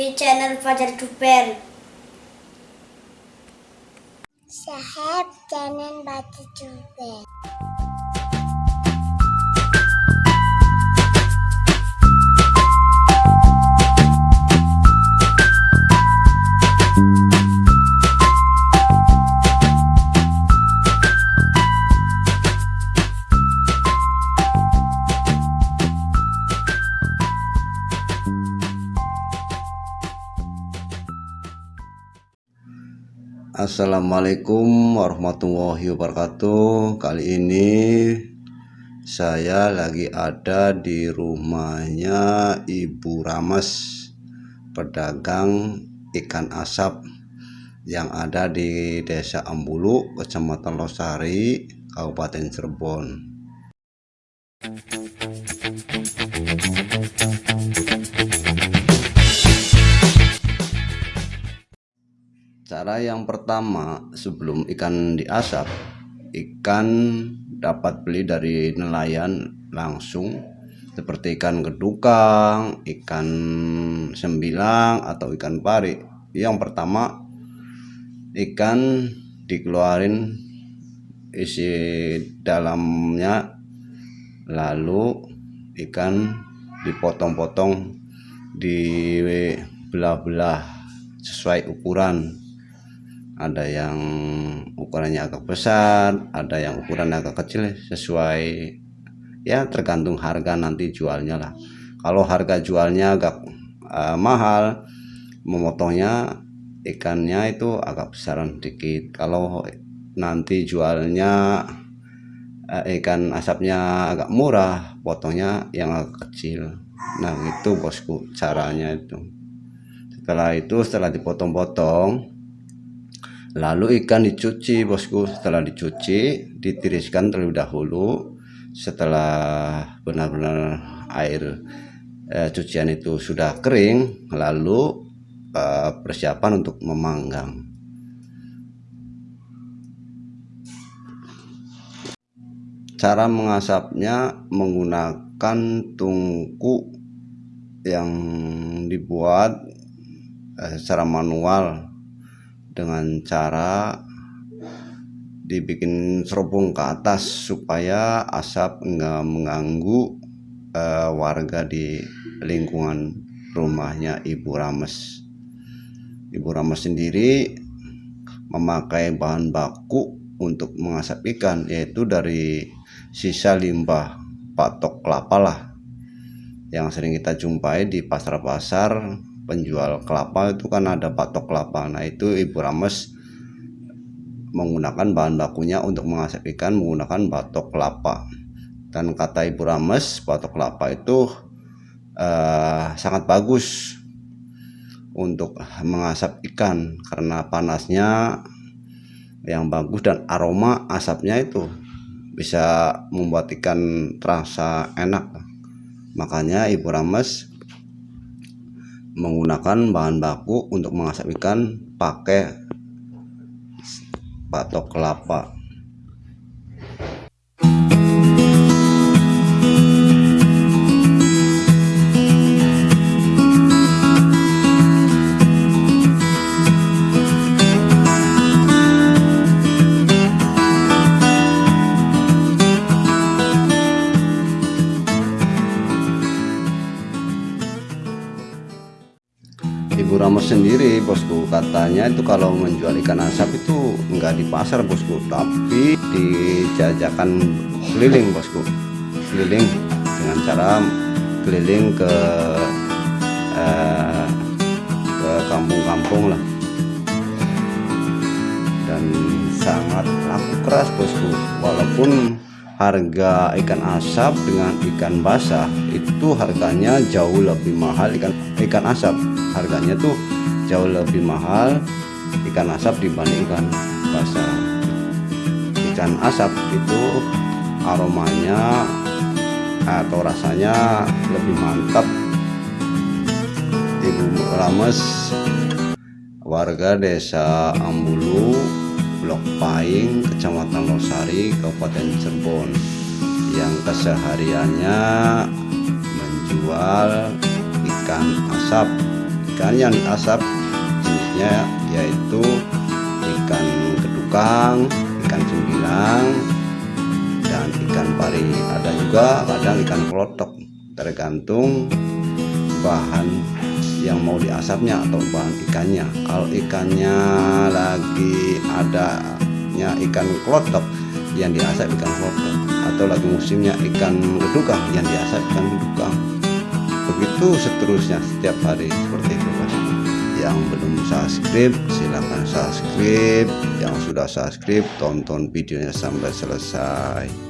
di channel Fajar Duper. Sahab jangan baca juga. Assalamualaikum warahmatullahi wabarakatuh Kali ini saya lagi ada di rumahnya Ibu Rames Pedagang ikan asap yang ada di Desa Ambulu, Kecamatan Losari, Kabupaten Cirebon. Cara yang pertama sebelum ikan diasap, ikan dapat beli dari nelayan langsung seperti ikan gedukang, ikan sembilang atau ikan pari. Yang pertama ikan dikeluarin isi dalamnya lalu ikan dipotong-potong di belah-belah sesuai ukuran ada yang ukurannya agak besar ada yang ukurannya agak kecil sesuai ya tergantung harga nanti jualnya lah. Kalau harga jualnya agak uh, mahal memotongnya ikannya itu agak besaran dikit. Kalau nanti jualnya uh, ikan asapnya agak murah potongnya yang agak kecil. Nah itu bosku caranya itu. Setelah itu setelah dipotong-potong lalu ikan dicuci bosku. Setelah dicuci ditiriskan terlebih dahulu. Setelah benar-benar air eh, cucian itu sudah kering lalu eh, persiapan untuk memanggang. Cara mengasapnya menggunakan tungku yang dibuat eh, secara manual dengan cara dibikin serobong ke atas supaya asap enggak mengganggu uh, warga di lingkungan rumahnya Ibu Rames. Ibu Rames sendiri memakai bahan baku untuk mengasap ikan yaitu dari sisa limbah patok kelapa lah yang sering kita jumpai di pasar-pasar penjual kelapa itu kan ada patok kelapa. Nah itu ibu Rames menggunakan bahan bakunya untuk mengasap ikan menggunakan batok kelapa. Dan kata ibu Rames batok kelapa itu uh, sangat bagus untuk mengasap ikan karena panasnya yang bagus dan aroma asapnya itu bisa membuat ikan terasa enak. Makanya ibu Rames menggunakan bahan baku untuk mengasap ikan pakai batok kelapa Ramos sendiri bosku. Katanya itu kalau menjual ikan asap itu enggak di pasar bosku. Tapi dijajakan keliling bosku. Keliling dengan cara keliling ke eh, ke kampung-kampung lah. Dan sangat laku keras bosku. Walaupun harga ikan asap dengan ikan basah itu harganya jauh lebih mahal. Ikan ikan asap harganya tuh jauh lebih mahal ikan asap dibandingkan basah. Ikan asap itu aromanya atau rasanya lebih mantap. Ibu Rames warga desa Ambulu Blok Paing, Kecamatan Losari, Kabupaten Cirebon. Yang kesehariannya menjual ikan asap. Ikan yang diasap jenisnya yaitu ikan kedukang ikan cembilang dan ikan pari. Ada juga kadang ikan kelotok tergantung bahan yang mau diasapnya atau bahan ikannya. Kalau ikannya lagi adanya ikan kelotok yang diasap ikan kelotok atau lagi musimnya ikan gedukang yang diasap ikan gedukang begitu seterusnya setiap hari seperti itu yang belum subscribe silahkan subscribe. Yang sudah subscribe tonton videonya sampai selesai